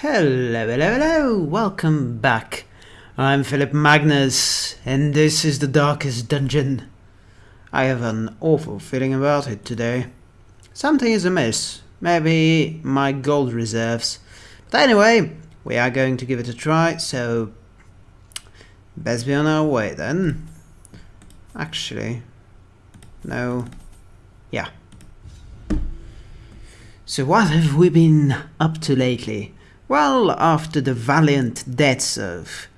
Hello, hello, hello, welcome back. I'm Philip Magnus, and this is the Darkest Dungeon. I have an awful feeling about it today. Something is amiss, maybe my gold reserves. But anyway, we are going to give it a try, so best be on our way then. Actually, no, yeah. So what have we been up to lately? Well, after the valiant deaths of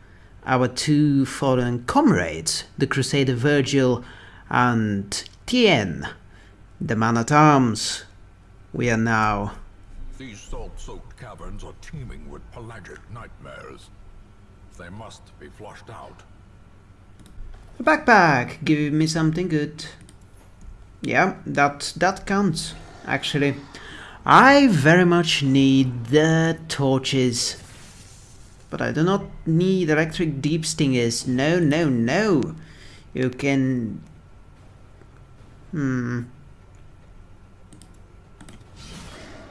our two fallen comrades, the Crusader Virgil and Tien, the man-at-arms, we are now... These salt-soaked caverns are teeming with pelagic nightmares. They must be flushed out. A backpack, give me something good. Yeah, that, that counts, actually. I very much need the torches. But I do not need electric deep stingers. No, no, no. You can... Hmm.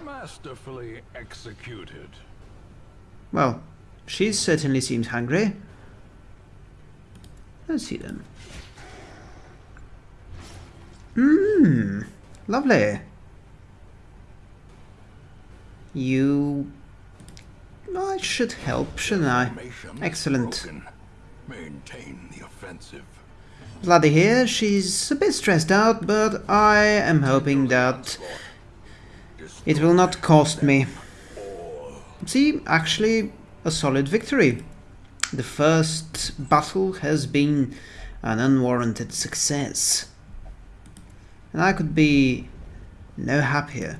Masterfully executed. Well, she certainly seems hungry. Let's see then. Mmm, lovely. You... I should help, shouldn't I? Excellent. Maintain the offensive. Bloody here, she's a bit stressed out, but I am hoping that it will not cost me. See, actually, a solid victory. The first battle has been an unwarranted success. And I could be no happier.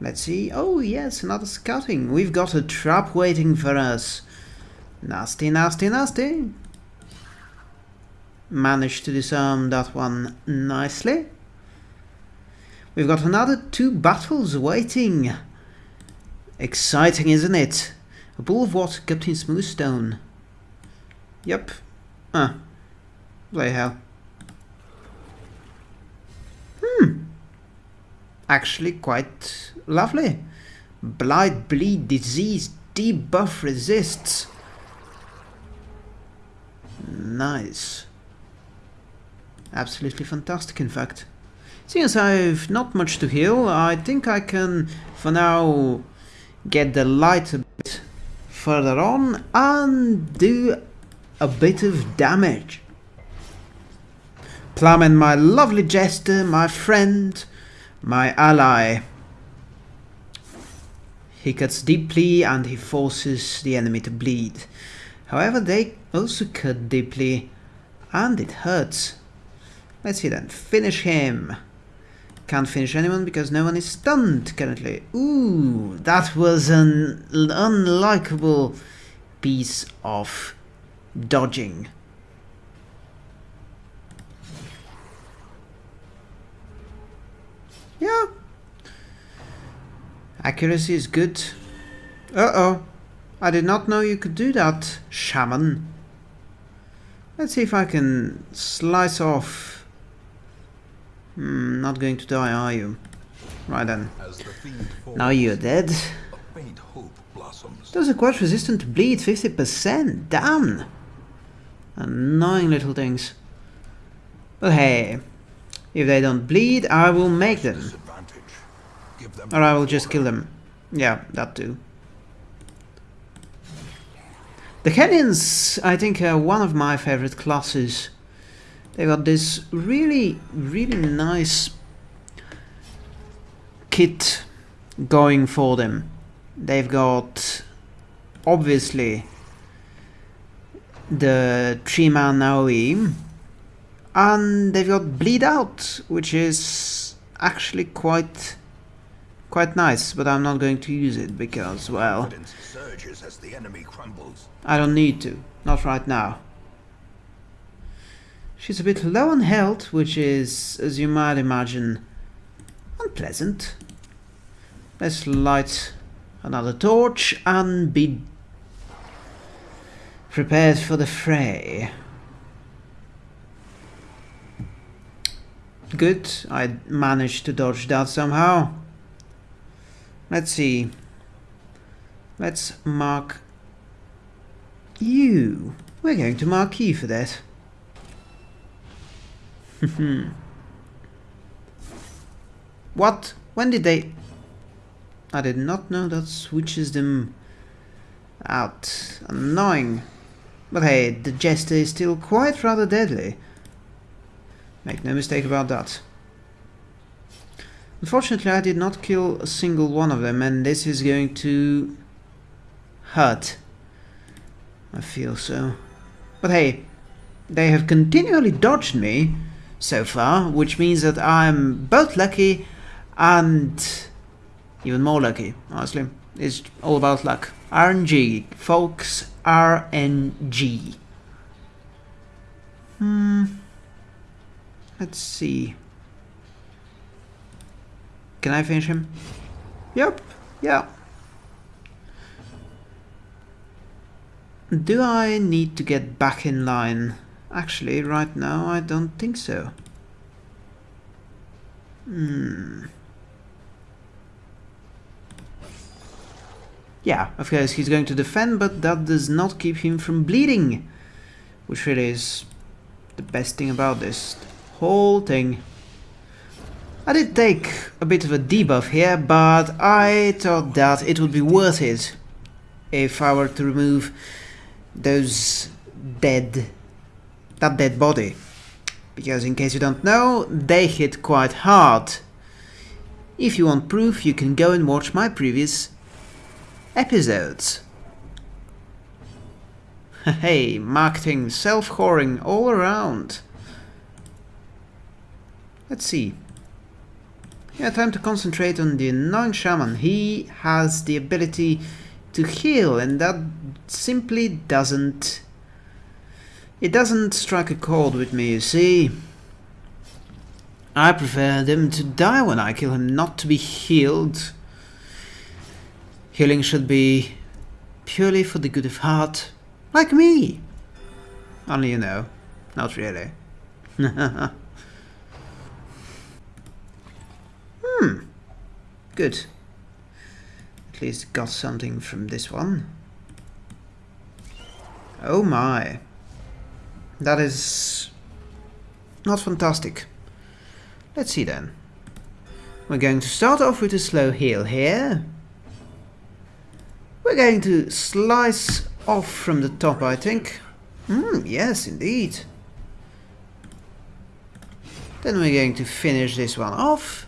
Let's see. Oh, yes, another scouting. We've got a trap waiting for us. Nasty, nasty, nasty. Managed to disarm that one nicely. We've got another two battles waiting. Exciting, isn't it? A pool of water Captain in Smoothstone. Yep. Ah. Bloody hell. Hmm. Actually quite lovely. Blight, bleed, disease, debuff resists. Nice. Absolutely fantastic, in fact. Since I've not much to heal, I think I can, for now, get the light a bit further on and do a bit of damage. Plum and my lovely jester, my friend, my ally. He cuts deeply and he forces the enemy to bleed. However, they also cut deeply and it hurts. Let's see then, finish him. Can't finish anyone because no one is stunned currently. Ooh, that was an unlikable piece of dodging. Yeah. Accuracy is good. Uh-oh. I did not know you could do that, shaman. Let's see if I can slice off. Hmm, not going to die, are you? Right then. The Now you're dead. a faint hope blossoms. Those are quite resistant to bleed, 50%. Damn! Annoying little things. But hey, if they don't bleed, I will make them. Them Or I will just kill them. Yeah, that too. The Canyons, I think, are one of my favorite classes. They got this really, really nice kit going for them. They've got, obviously, the three-man AoE, and they've got Bleed Out, which is actually quite quite nice, but I'm not going to use it because, well, as the enemy crumbles. I don't need to. Not right now. She's a bit low on health, which is, as you might imagine, unpleasant. Let's light another torch and be prepared for the fray. Good, I managed to dodge that somehow. Let's see. Let's mark you. We're going to mark you for that. what? When did they... I did not know that switches them out. Annoying. But hey, the Jester is still quite rather deadly. Make no mistake about that. Unfortunately, I did not kill a single one of them, and this is going to hurt. I feel so. But hey, they have continually dodged me so far, which means that I'm both lucky and even more lucky, honestly. It's all about luck. RNG, folks, RNG. Hmm. Let's see. Can I finish him? Yep, yeah. Do I need to get back in line? Actually, right now I don't think so. Hmm. Yeah, of course he's going to defend, but that does not keep him from bleeding. Which really is the best thing about this whole thing. I did take a bit of a debuff here, but I thought that it would be worth it if I were to remove those dead, that dead body. Because in case you don't know, they hit quite hard. If you want proof, you can go and watch my previous episodes. hey, marketing, self-whoring all around. Let's see. Yeah, time to concentrate on the annoying shaman. He has the ability to heal and that simply doesn't... It doesn't strike a chord with me, you see. I prefer them to die when I kill him, not to be healed. Healing should be purely for the good of heart, like me. Only you know, not really. Hmm. Good. At least got something from this one. Oh my. That is not fantastic. Let's see then. We're going to start off with a slow heal here. We're going to slice off from the top, I think. Hmm, yes, indeed. Then we're going to finish this one off.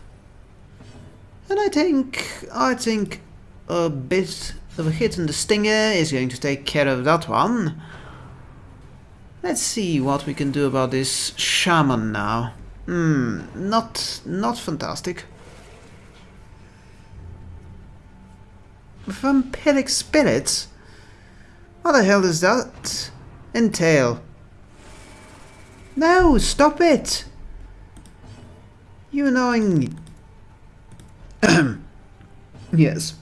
I think, I think a bit of a hit on the stinger is going to take care of that one. Let's see what we can do about this shaman now. Hmm, not, not fantastic. Vampiric spirits? What the hell does that entail? No, stop it! You annoying yes.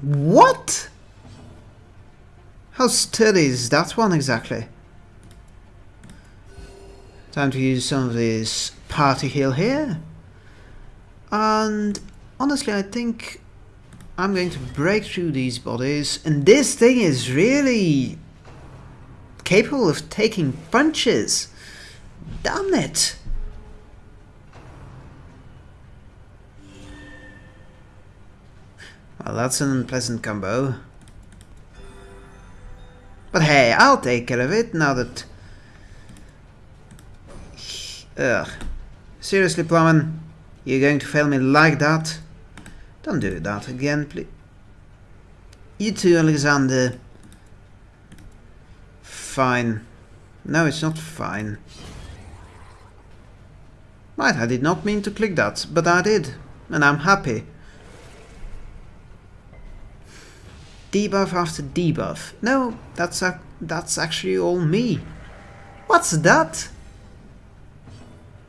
What? How sturdy is that one exactly? Time to use some of this party heal here. And honestly, I think I'm going to break through these bodies. And this thing is really capable of taking punches. Damn it! Well, that's an unpleasant combo. But hey, I'll take care of it now that... Ugh. Seriously, Plowman? You're going to fail me like that? Don't do that again, please. You too, Alexander. Fine. No, it's not fine. Right, I did not mean to click that, but I did, and I'm happy. Debuff after debuff. No, that's a, that's actually all me. What's that?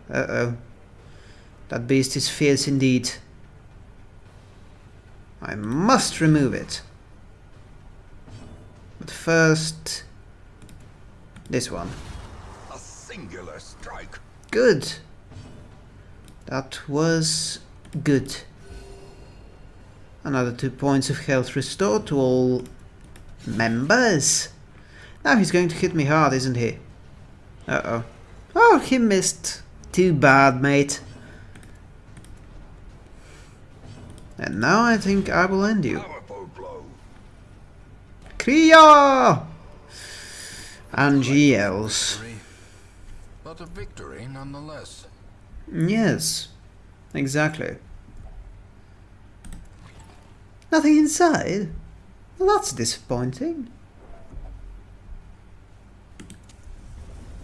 Uh-oh. That beast is fierce indeed. I must remove it. But first... This one. A singular strike. Good. That was good. Another two points of health restored to all members. Now he's going to hit me hard, isn't he? Uh-oh. Oh, he missed. Too bad, mate. And now I think I will end you. Kriya! And yells. But a victory nonetheless. Yes, exactly. Nothing inside? Well, that's disappointing.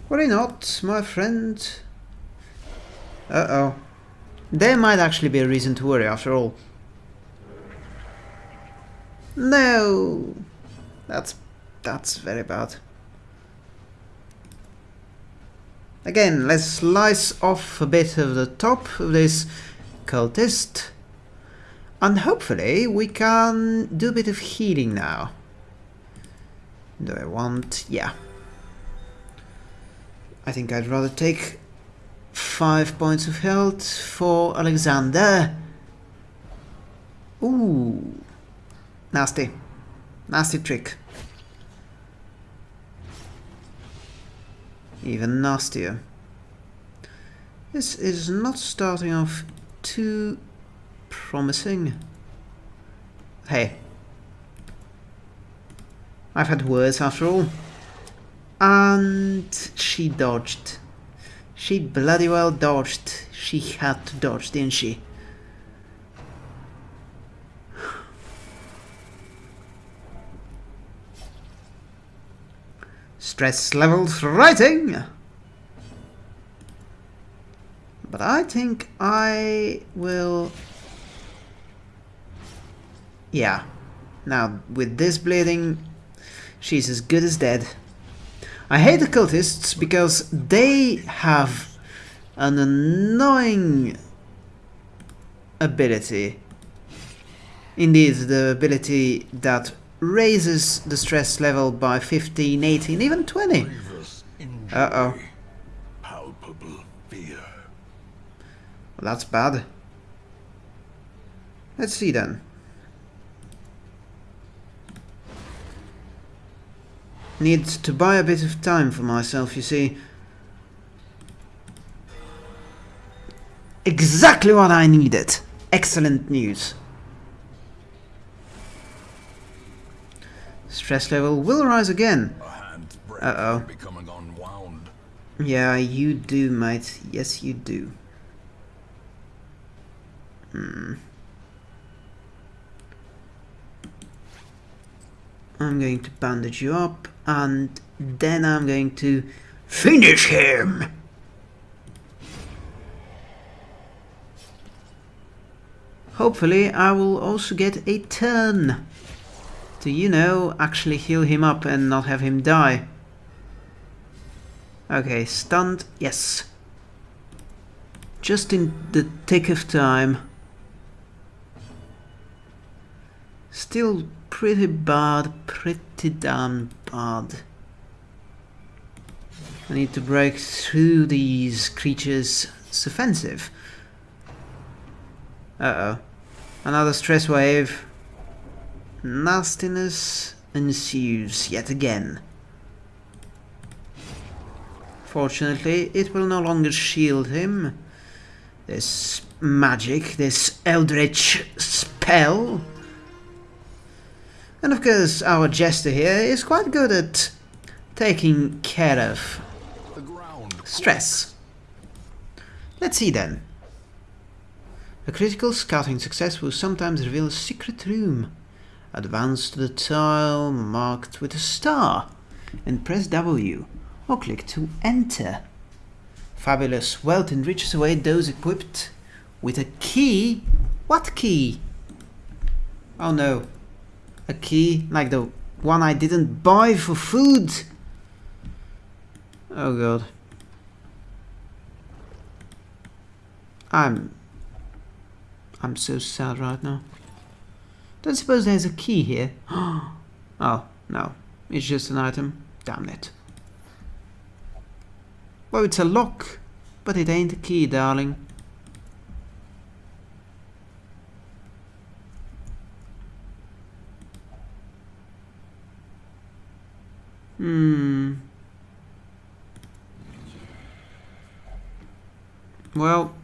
Worry not, my friend. Uh-oh. There might actually be a reason to worry after all. No! That's... that's very bad. Again, let's slice off a bit of the top of this cultist. And hopefully we can do a bit of healing now. Do I want... yeah. I think I'd rather take five points of health for Alexander. Ooh. Nasty. Nasty trick. Even nastier. This is not starting off too promising. Hey. I've had worse after all. And she dodged. She bloody well dodged. She had to dodge, didn't she? Stress levels writing. But I think I will... Yeah. Now, with this bleeding, she's as good as dead. I hate the cultists because they have an annoying ability. Indeed, the ability that raises the stress level by 15, 18, even 20. Uh-oh. Palpable fear. Well, that's bad. Let's see then. Need to buy a bit of time for myself, you see. Exactly what I needed. Excellent news. Stress level will rise again. A hand's breadth Uh-oh. Yeah, you do, mate. Yes, you do. Hmm. I'm going to bandage you up, and then I'm going to finish him! Hopefully, I will also get a turn to, you know, actually heal him up and not have him die. Okay, stunned, yes. Just in the tick of time. Still pretty bad, pretty damn bad. I need to break through these creatures' It's offensive. Uh-oh. Another stress wave. Nastiness ensues yet again. Fortunately, it will no longer shield him. This magic, this eldritch spell. And of course, our jester here is quite good at taking care of stress. Let's see then. A critical scouting success will sometimes reveal a secret room. Advance to the tile marked with a star and press W or click to enter. Fabulous wealth enriches away those equipped with a key. What key? Oh no. A key like the one I didn't buy for food. Oh god. I'm... I'm so sad right now. Don't suppose there's a key here. oh, no. It's just an item. Damn it. Well, it's a lock, but it ain't a key, darling. Hmm. Well,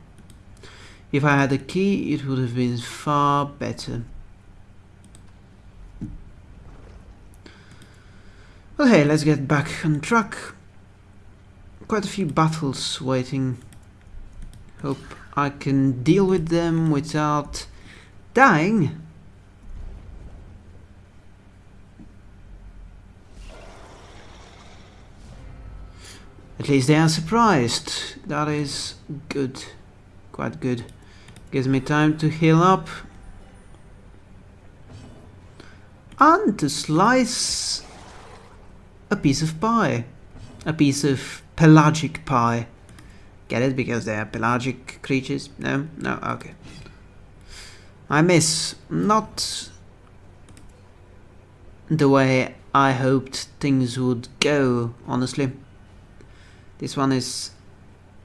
if I had a key, it would have been far better. Hey, let's get back on track. Quite a few battles waiting. Hope I can deal with them without dying. At least they are surprised. That is good. Quite good. Gives me time to heal up. And to slice a piece of pie. A piece of pelagic pie. Get it? Because they are pelagic creatures? No? No? Okay. I miss. Not the way I hoped things would go, honestly. This one is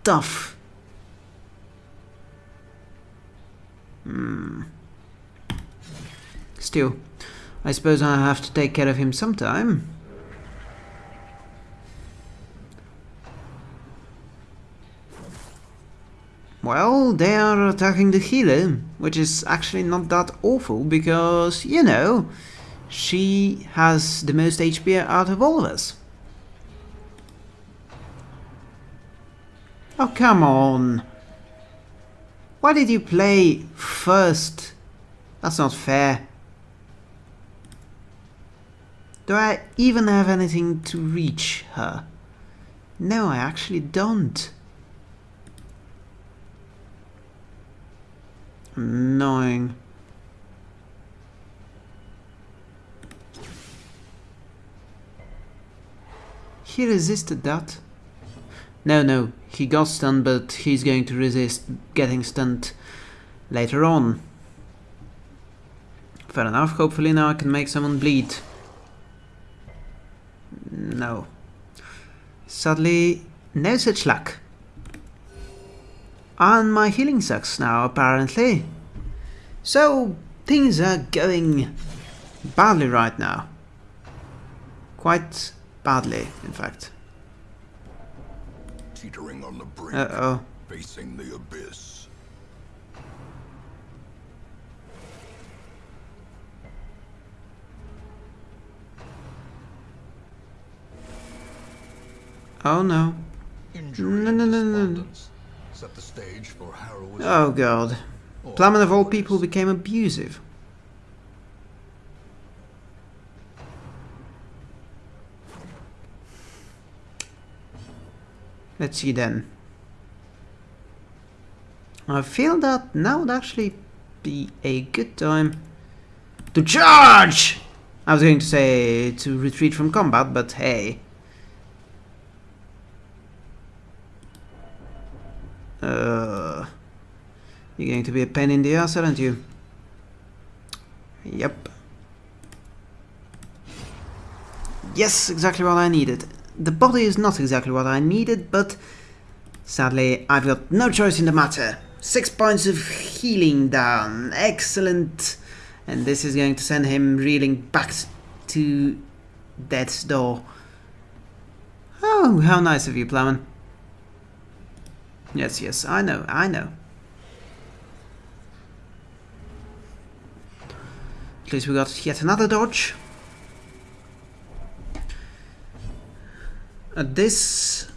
tough. Hmm. Still, I suppose I have to take care of him sometime. Well, they are attacking the healer, which is actually not that awful because, you know, she has the most HP out of all of us. Oh, come on. Why did you play first? That's not fair. Do I even have anything to reach her? No, I actually don't. Annoying. He resisted that. No, no, he got stunned, but he's going to resist getting stunned later on. Fair enough, hopefully now I can make someone bleed. No. Sadly, no such luck. And my healing sucks now, apparently. So, things are going badly right now. Quite badly, in fact teetering on the brink, Uh-oh. facing the abyss. Oh no. Injury No, no, no, no. Set the stage for heroism. Oh god. or Plummet of all people became abusive. Let's see then. I feel that now would actually be a good time to charge! I was going to say to retreat from combat, but hey. Uh, you're going to be a pain in the ass, aren't you? Yep. Yes, exactly what I needed. The body is not exactly what I needed, but sadly I've got no choice in the matter. Six points of healing down. Excellent. And this is going to send him reeling back to death's door. Oh, how nice of you, Plowman. Yes, yes, I know, I know. At least we got yet another dodge. Uh, this...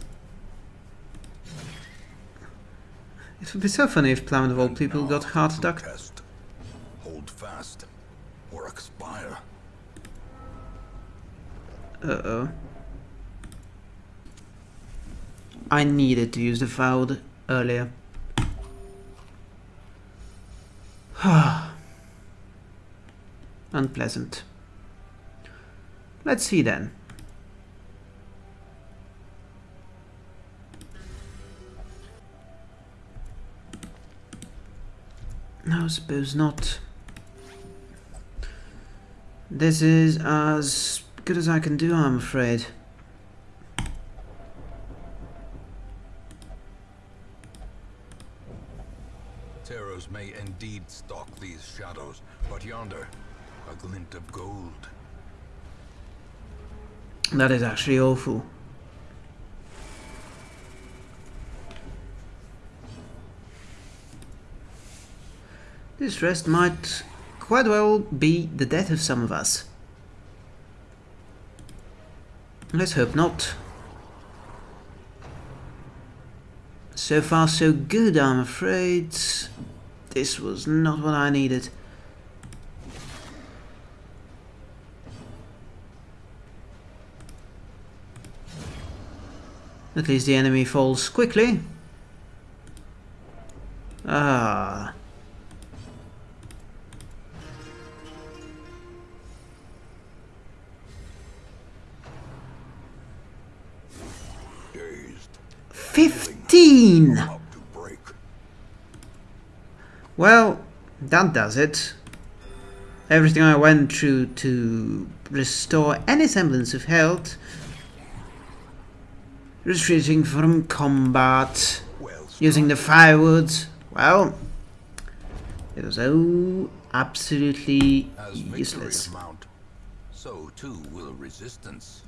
It would be so funny if Plowman of all people got heart attack. Hold fast, or expire. Uh-oh. I needed to use the foul earlier. Unpleasant. Let's see then. No, suppose not. This is as good as I can do, I'm afraid. Terrors may indeed stalk these shadows, but yonder, a glint of gold. That is actually awful. This rest might quite well be the death of some of us. Let's hope not. So far so good, I'm afraid. This was not what I needed. At least the enemy falls quickly. 15! Well, that does it. Everything I went through to restore any semblance of health. Retreating from combat. Using the firewoods. Well, it was all absolutely useless. Mount, so too will resistance.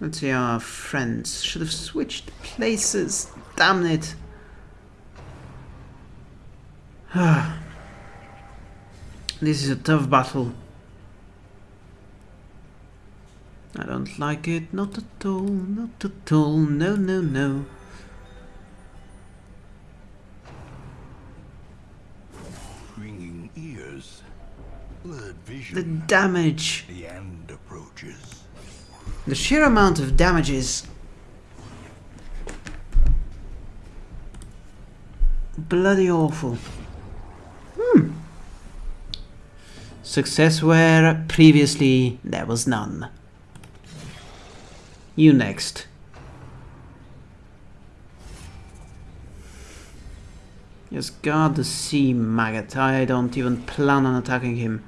Let's see our friends. Should have switched places. Damn it. this is a tough battle. I don't like it. Not at all. Not at all. No, no, no. Ringing ears, blurred The damage. The. The sheer amount of damages. Bloody awful. Hmm. Success where previously there was none. You next. Just guard the sea maggot. I don't even plan on attacking him.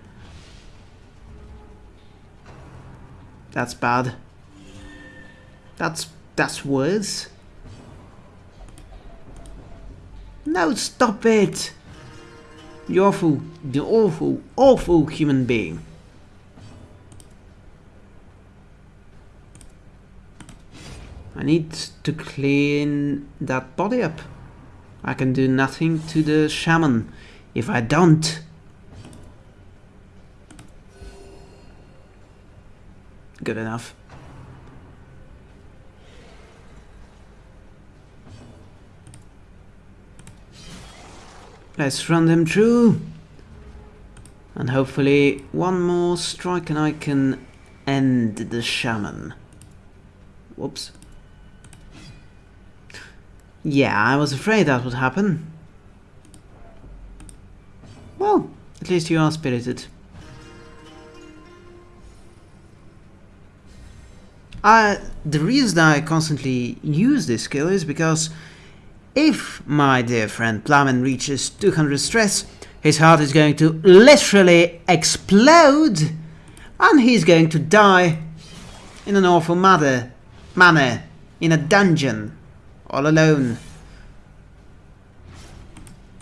That's bad. That's that's worse. No, stop it! You awful, you awful, awful human being. I need to clean that body up. I can do nothing to the shaman if I don't. Good enough. Let's run them through. And hopefully one more strike and I can end the shaman. Whoops. Yeah, I was afraid that would happen. Well, at least you are spirited. I, the reason I constantly use this skill is because if my dear friend Plowman reaches 200 stress, his heart is going to literally explode and he's going to die in an awful manner, manner in a dungeon, all alone.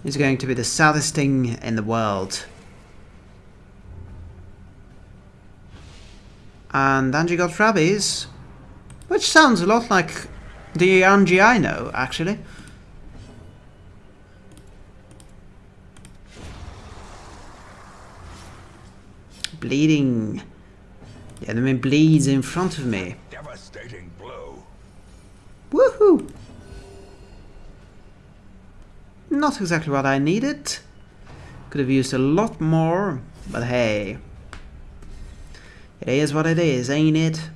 It's going to be the saddest thing in the world. And Angie got rabies, which sounds a lot like the Angie I know, actually. Bleeding. The enemy bleeds in front of me. Devastating blow. Woohoo! Not exactly what I needed. Could have used a lot more, but hey. It is what it is, ain't it?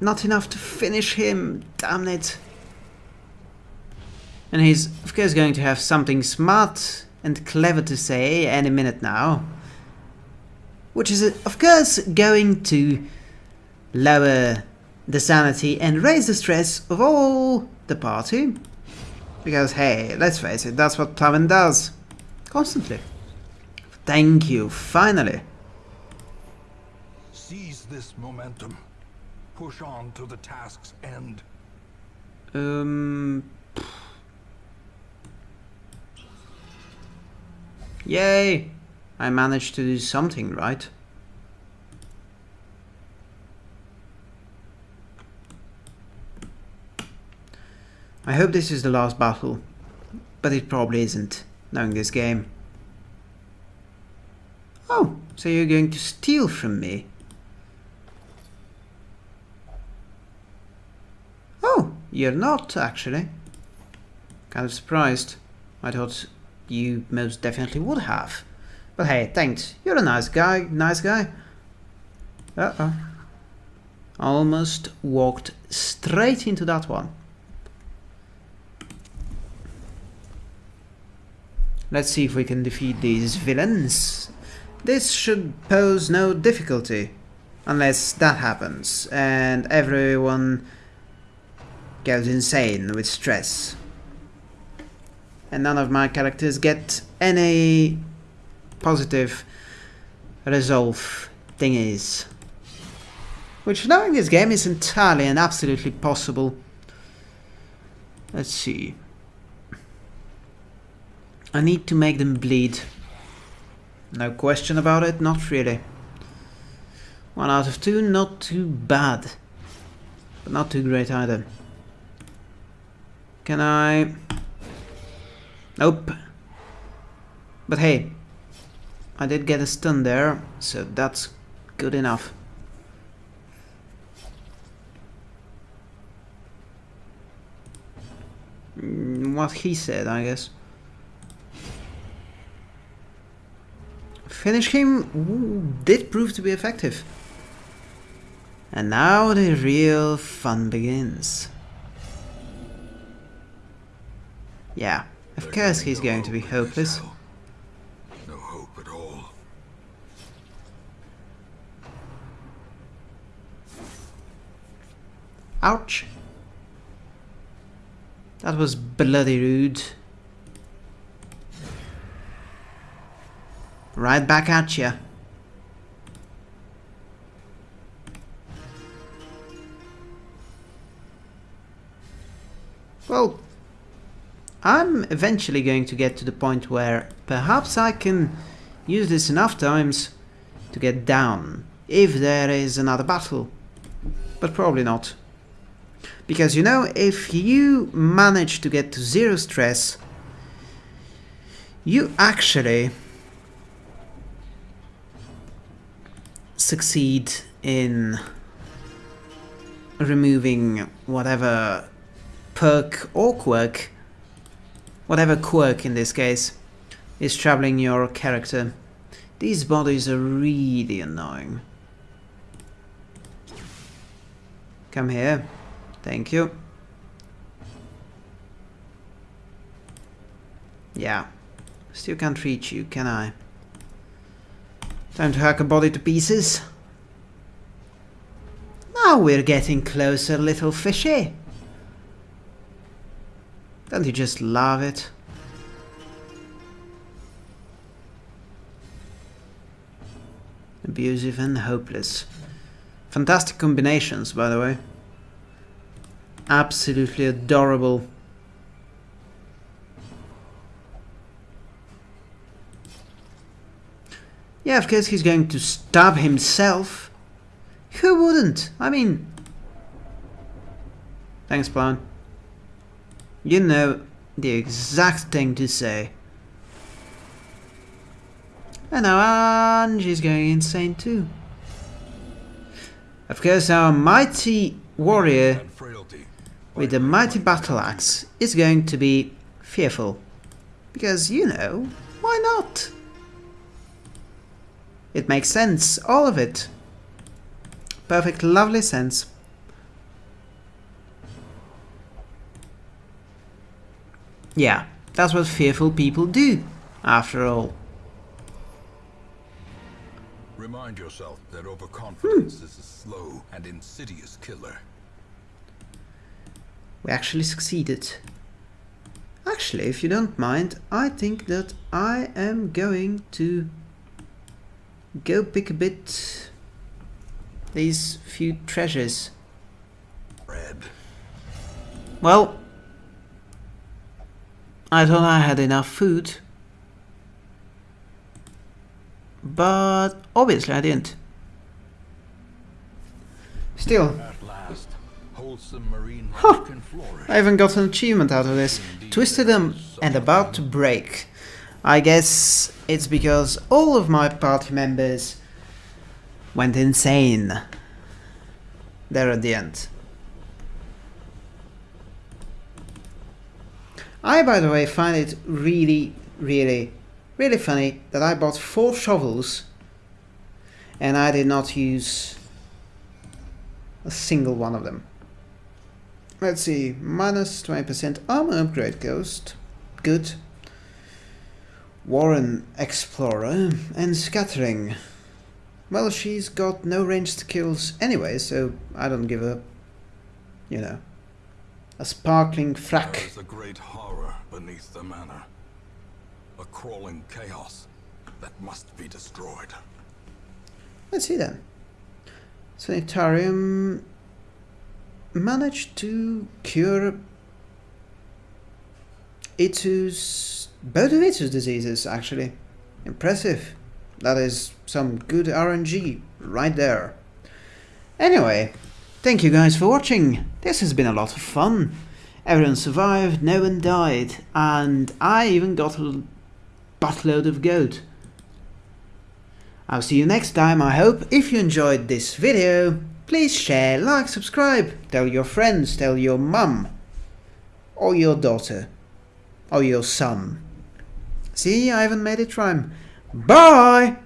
Not enough to finish him, damn it. And he's, of course, going to have something smart and clever to say any minute now. Which is, of course, going to lower the sanity and raise the stress of all the party. Because, hey, let's face it, that's what Plowman does. Constantly. Thank you, finally. Seize this momentum. push on to the task's end. Um. Yay! I managed to do something right. I hope this is the last battle, but it probably isn't, knowing this game. Oh, so you're going to steal from me? Oh, you're not, actually. Kind of surprised. I thought you most definitely would have. But hey, thanks. You're a nice guy, nice guy. Uh-oh. Almost walked straight into that one. Let's see if we can defeat these villains. This should pose no difficulty. Unless that happens, and everyone goes insane with stress. And none of my characters get any positive resolve thingies. Which knowing this game is entirely and absolutely possible. Let's see. I need to make them bleed. No question about it, not really. One out of two, not too bad. But not too great either. Can I... Nope. But hey, I did get a stun there, so that's good enough. Mm, what he said, I guess. Finish him did prove to be effective. And now the real fun begins. Yeah, of course he's going to be hopeless. No hope at all. Ouch. That was bloody rude. Right back at ya. Well, I'm eventually going to get to the point where perhaps I can use this enough times to get down, if there is another battle. But probably not. Because you know, if you manage to get to zero stress, you actually succeed in removing whatever perk or quirk, whatever quirk in this case, is troubling your character. These bodies are really annoying. Come here. Thank you. Yeah. Still can't reach you, can I? Time to hack a body to pieces. Now we're getting closer, little fishy. Don't you just love it? Abusive and hopeless. Fantastic combinations, by the way. Absolutely adorable. Yeah, of course he's going to stab himself. Who wouldn't? I mean... Thanks, Plan. You know the exact thing to say. And now Angie's going insane too. Of course, our mighty warrior with the mighty battle axe is going to be fearful. Because, you know, why not? It makes sense, all of it. Perfect, lovely sense. Yeah, that's what fearful people do, after all. Remind yourself that overconfidence hmm. is a slow and insidious killer. We actually succeeded. Actually, if you don't mind, I think that I am going to go pick a bit these few treasures Well, I thought I had enough food. But obviously I didn't. Still, flourish. I even got an achievement out of this. Twisted them and about to break. I guess it's because all of my party members went insane there at the end. I, by the way, find it really, really, really funny that I bought four shovels and I did not use a single one of them. Let's see, minus 20% armor upgrade ghost. Good. Warren Explorer and Scattering. Well, she's got no ranged kills anyway, so I don't give a, you know, a sparkling frack. There is a great horror beneath the manor. A crawling chaos that must be destroyed. Let's see then. Sanitarium managed to cure Itu's both of Itu's diseases actually. Impressive. That is some good RNG right there. Anyway, thank you guys for watching. This has been a lot of fun. Everyone survived, no one died, and I even got a buttload of gold. I'll see you next time, I hope. If you enjoyed this video, please share, like, subscribe, tell your friends, tell your mum, or your daughter, or your son. See, I even made it rhyme. Bye!